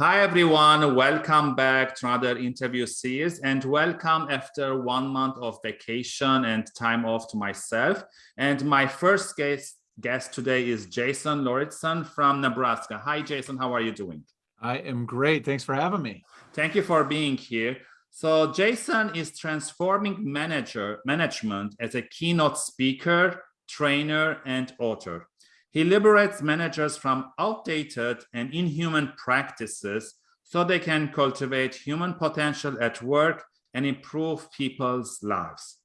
Hi, everyone. Welcome back to another interview series and welcome after one month of vacation and time off to myself. And my first guest, guest today is Jason Lauritsen from Nebraska. Hi, Jason. How are you doing? I am great. Thanks for having me. Thank you for being here. So Jason is transforming manager management as a keynote speaker, trainer, and author. He liberates managers from outdated and inhuman practices so they can cultivate human potential at work and improve people's lives.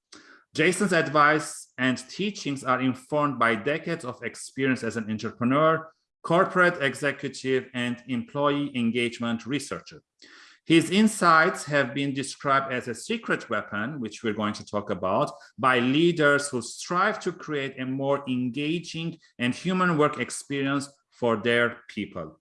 Jason's advice and teachings are informed by decades of experience as an entrepreneur, corporate executive, and employee engagement researcher. His insights have been described as a secret weapon, which we're going to talk about, by leaders who strive to create a more engaging and human work experience for their people.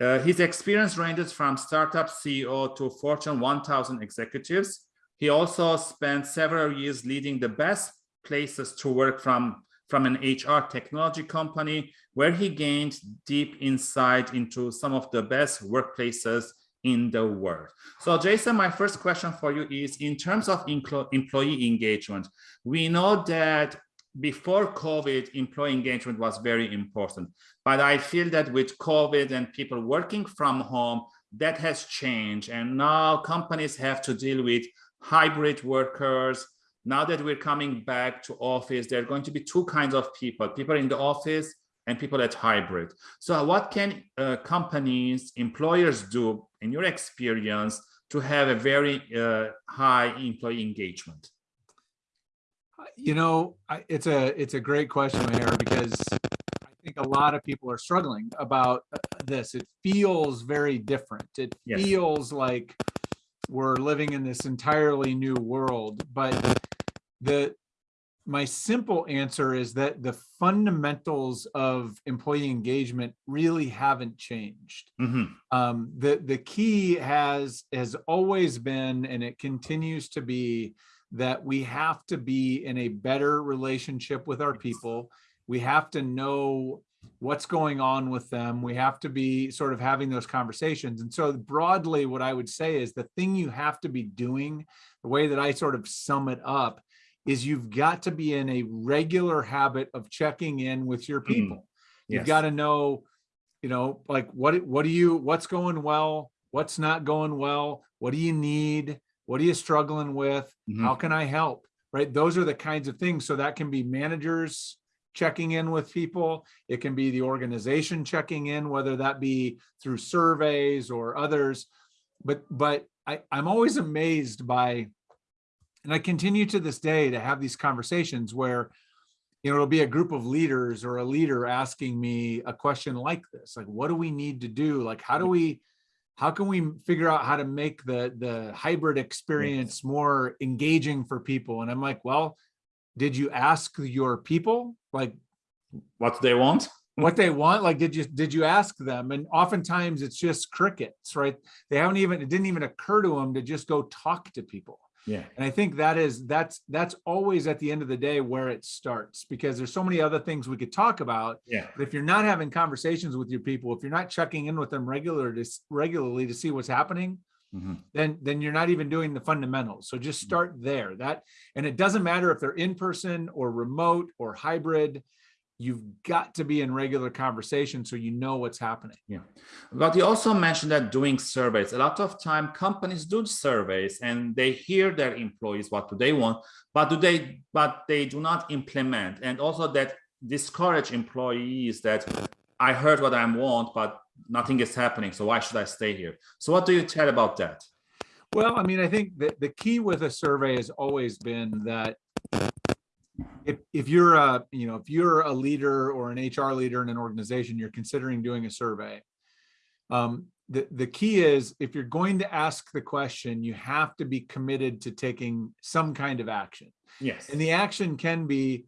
Uh, his experience ranges from startup CEO to Fortune 1000 executives. He also spent several years leading the best places to work from, from an HR technology company, where he gained deep insight into some of the best workplaces in the world. So Jason, my first question for you is in terms of employee engagement, we know that before COVID, employee engagement was very important. But I feel that with COVID and people working from home, that has changed. And now companies have to deal with hybrid workers. Now that we're coming back to office, there are going to be two kinds of people, people in the office and people at hybrid. So what can uh, companies, employers do in your experience to have a very uh, high employee engagement? You know, it's a it's a great question, Mayor, because I think a lot of people are struggling about uh, this. It feels very different. It yes. feels like we're living in this entirely new world, but the my simple answer is that the fundamentals of employee engagement really haven't changed. Mm -hmm. um, the, the key has, has always been, and it continues to be, that we have to be in a better relationship with our people. We have to know what's going on with them. We have to be sort of having those conversations. And so broadly, what I would say is the thing you have to be doing, the way that I sort of sum it up, is you've got to be in a regular habit of checking in with your mm-hmm. people. Mm. Yes. You've got to know, you know, like what what do you what's going well, what's not going well, what do you need, what are you struggling with, mm -hmm. how can I help? Right? Those are the kinds of things. So that can be managers checking in with people. It can be the organization checking in, whether that be through surveys or others. But but I, I'm always amazed by and I continue to this day to have these conversations where, you know, it'll be a group of leaders or a leader asking me a question like this, like, what do we need to do? Like, how do we, how can we figure out how to make the, the hybrid experience more engaging for people? And I'm like, well, did you ask your people like what they want? what they want like did you did you ask them and oftentimes it's just crickets right they haven't even it didn't even occur to them to just go talk to people yeah. And I think that is that's that's always at the end of the day where it starts because there's so many other things we could talk about. Yeah. But if you're not having conversations with your people, if you're not checking in with them regular to, regularly to see what's happening, mm -hmm. then then you're not even doing the fundamentals. So just mm. start there. That and it doesn't matter if they're in person or remote or hybrid you've got to be in regular conversation so you know what's happening. Yeah, but you also mentioned that doing surveys, a lot of time companies do surveys and they hear their employees, what do they want, but do they, but they do not implement. And also that discourage employees that I heard what I want, but nothing is happening. So why should I stay here? So what do you tell about that? Well, I mean, I think that the key with a survey has always been that if, if you're a, you know, if you're a leader or an HR leader in an organization, you're considering doing a survey. Um, the, the key is if you're going to ask the question, you have to be committed to taking some kind of action. Yes. And the action can be,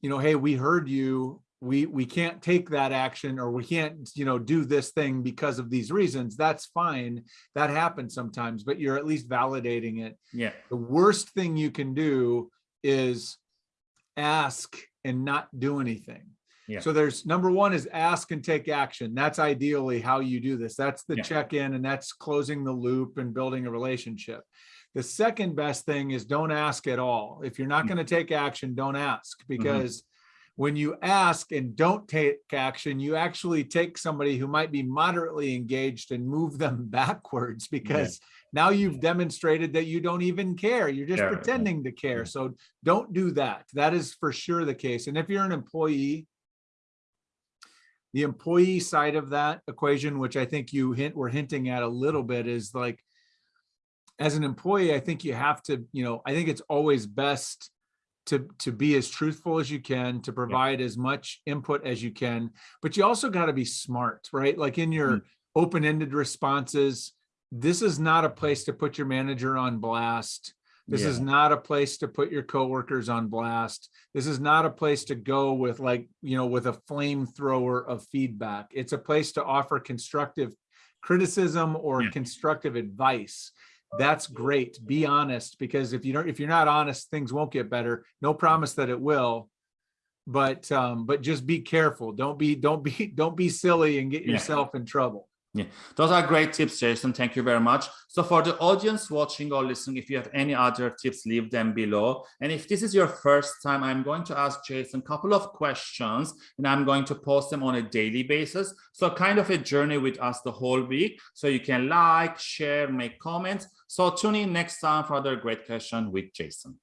you know, hey, we heard you, we we can't take that action or we can't you know do this thing because of these reasons that's fine that happens sometimes but you're at least validating it yeah the worst thing you can do is ask and not do anything. Yeah. So there's number one is ask and take action. That's ideally how you do this. That's the Yeah. check-in and that's closing the loop and building a relationship. The second best thing is don't ask at all. If you're not Mm. going to take action, don't ask Mm-hmm. because when you ask and don't take action, you actually take somebody who might be moderately engaged and move them backwards because now you've demonstrated that you don't even care. You're just Yeah, yeah. pretending to care. Yeah. So don't do that. That is for sure the case. And if you're an employee, the employee side of that equation, which I think you hint were hinting at a little bit, is like as an employee, I think you have to, you know, I think it's always best to to be as truthful as you can, to provide as much input as you can, but you also got to be smart, right? Like in your hmm. open-ended responses, this is not a place to put your manager on blast. This is not a place to put your coworkers on blast. This is not a place to go with like, you know, with a flamethrower of feedback. It's a place to offer constructive criticism or Yeah. constructive advice. That's great. Be honest because if you don't, if you're not honest, things won't get better. No promise that it will. But um, but just be careful. Don't be, don't be, don't be silly and get Yeah. yourself in trouble. Yeah, those are great tips, Jason. Thank you very much. So for the audience watching or listening, if you have any other tips, leave them below. And if this is your first time, I'm going to ask Jason a couple of questions and I'm going to post them on a daily basis. So kind of a journey with us the whole week. So you can like, share, make comments. So tune in next time for another great question with Jason.